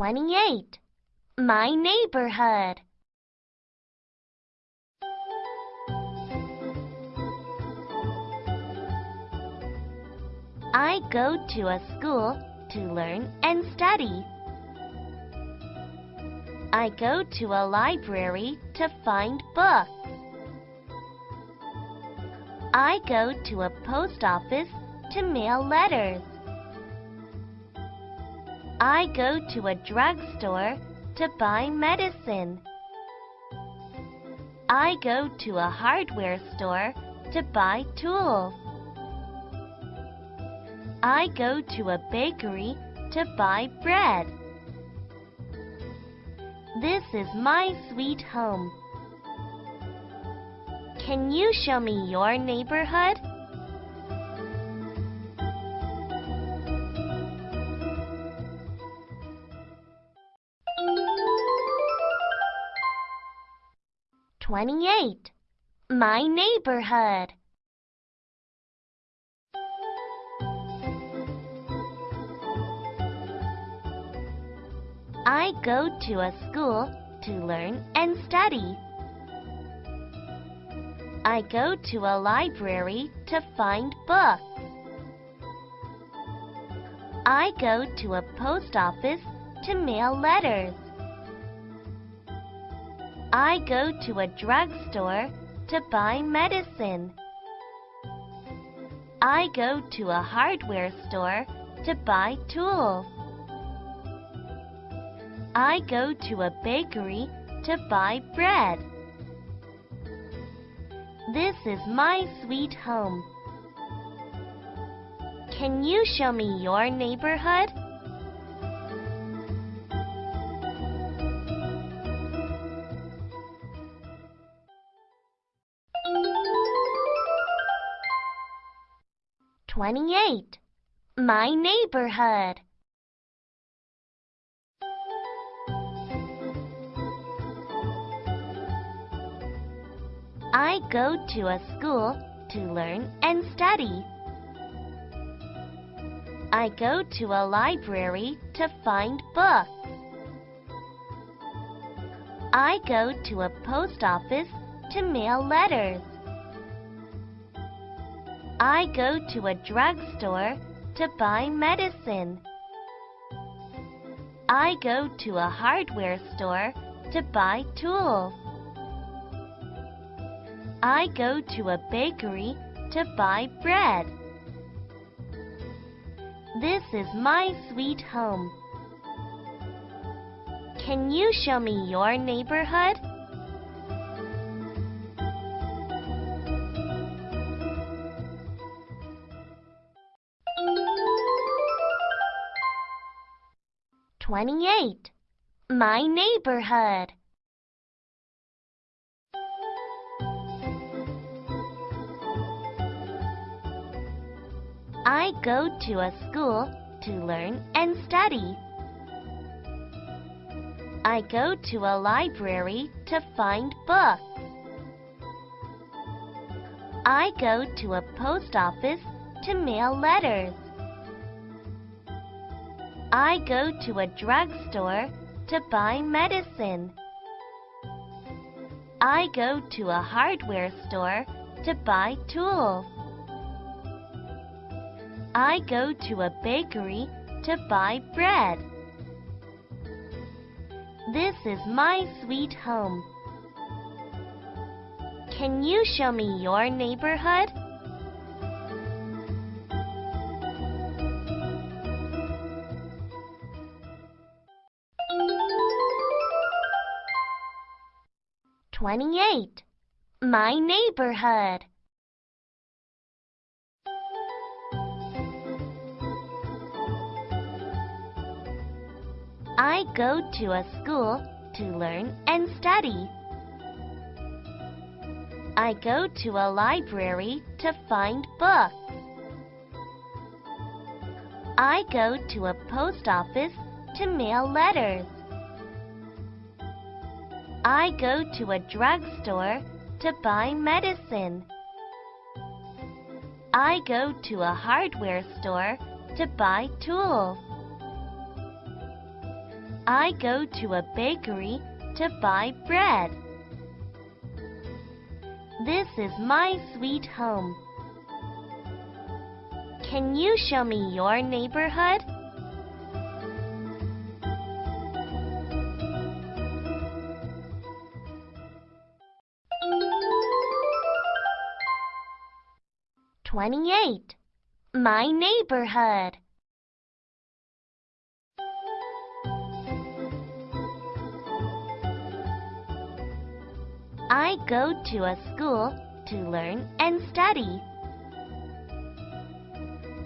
28. My neighborhood. I go to a school to learn and study. I go to a library to find books. I go to a post office to mail letters. I go to a drugstore to buy medicine. I go to a hardware store to buy tools. I go to a bakery to buy bread. This is my sweet home. Can you show me your neighborhood? Twenty-eight. My neighborhood. I go to a school to learn and study. I go to a library to find books. I go to a post office to mail letters. I go to a drugstore to buy medicine. I go to a hardware store to buy tools. I go to a bakery to buy bread. This is my sweet home. Can you show me your neighborhood? Twenty-eight. My neighborhood. I go to a school to learn and study. I go to a library to find books. I go to a post office to mail letters. I go to a drugstore to buy medicine. I go to a hardware store to buy tools. I go to a bakery to buy bread. This is my sweet home. Can you show me your neighborhood? Twenty-eight. My neighborhood. I go to a school to learn and study. I go to a library to find books. I go to a post office to mail letters. I go to a drugstore to buy medicine. I go to a hardware store to buy tools. I go to a bakery to buy bread. This is my sweet home. Can you show me your neighborhood? Twenty-eight. My neighborhood. I go to a school to learn and study. I go to a library to find books. I go to a post office to mail letters. I go to a drugstore to buy medicine. I go to a hardware store to buy tools. I go to a bakery to buy bread. This is my sweet home. Can you show me your neighborhood? Twenty-eight. My neighborhood. I go to a school to learn and study.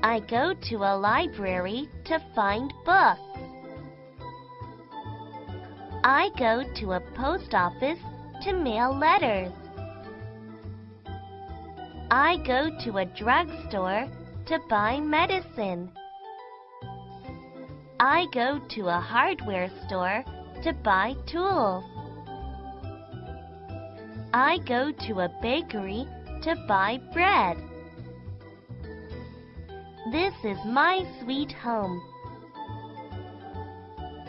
I go to a library to find books. I go to a post office to mail letters. I go to a drugstore to buy medicine. I go to a hardware store to buy tools. I go to a bakery to buy bread. This is my sweet home.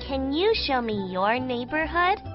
Can you show me your neighborhood?